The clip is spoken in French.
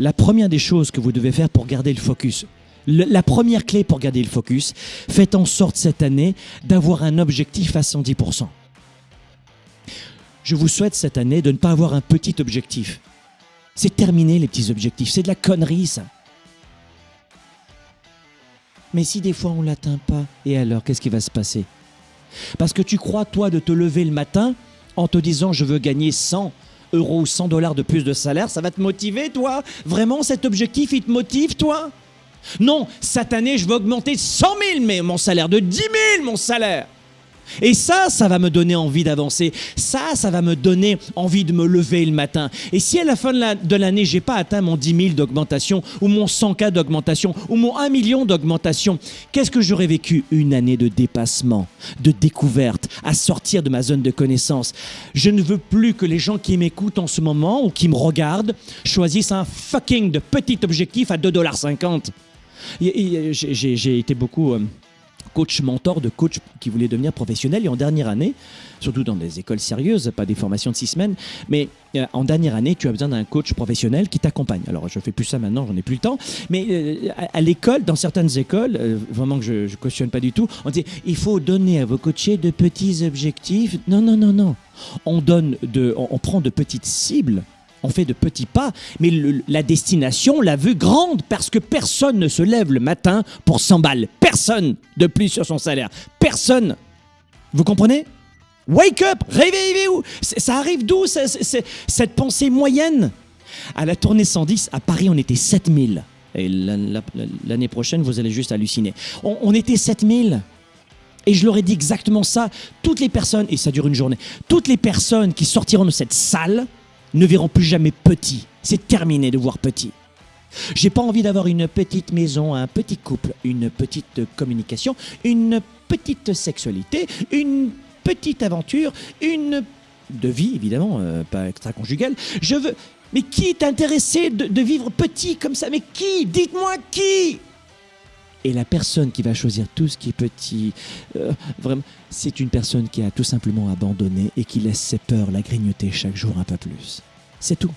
la première des choses que vous devez faire pour garder le focus, la première clé pour garder le focus, faites en sorte cette année d'avoir un objectif à 110%. Je vous souhaite cette année de ne pas avoir un petit objectif. C'est terminé les petits objectifs, c'est de la connerie ça. Mais si des fois on l'atteint pas, et alors qu'est-ce qui va se passer? Parce que tu crois toi de te lever le matin en te disant je veux gagner 100 euros ou 100 dollars de plus de salaire, ça va te motiver toi? Vraiment cet objectif il te motive toi? Non, cette année je veux augmenter de 100 000 mais mon salaire, de 10 000 mon salaire et ça, ça va me donner envie d'avancer. Ça, ça va me donner envie de me lever le matin. Et si à la fin de la- de l'année, j'ai pas atteint mon 10 000 d'augmentation, ou mon 100K d'augmentation, ou mon 1 million d'augmentation, qu'est-ce que j'aurais vécu Une année de dépassement, de découverte, à sortir de ma zone de connaissance? Je ne veux plus que les gens qui m'écoutent en ce moment, ou qui me regardent, choisissent un fucking de petit objectif à 2,50$. Et- et J'ai j'ai- j'ai été beaucoup... euh, coach mentor de coach qui voulait devenir professionnel et en dernière année, surtout dans des écoles sérieuses, pas des formations de six semaines, mais euh, en dernière année, tu as besoin d'un coach professionnel qui t'accompagne. Alors je fais plus ça maintenant, j'en ai plus le temps, mais euh, à, l'école, dans certaines écoles, euh, vraiment que je, je cautionne pas du tout, on dit il faut donner à vos coachés de petits objectifs. Non, non, non, non. On donne de, on prend de petites cibles on fait de petits pas, mais la destination, on l'a vue grande, parce que personne ne se lève le matin pour 100 balles. Personne de plus sur son salaire. Personne. Vous comprenez? Wake up Réveillez-vous Ça arrive d'où cette pensée moyenne? À la tournée 110, à Paris, on était 7000. Et la- la- la- l'année prochaine, vous allez juste halluciner. On, on était 7000. Et je leur ai dit exactement ça. Toutes les personnes, et ça dure une journée, toutes les personnes qui sortiront de cette salle ne verront plus jamais petit. C'est terminé de voir petit. J'ai pas envie d'avoir une petite maison, un petit couple, une petite communication, une petite sexualité, une petite aventure, une de vie évidemment, euh, pas extra-conjugale. Je veux. Mais qui est intéressé de, de vivre petit comme ça? Mais qui? Dites-moi qui? Et la personne qui va choisir tout ce qui est petit, euh, vraiment, c'est une personne qui a tout simplement abandonné et qui laisse ses peurs la grignoter chaque jour un peu plus. C'est tout.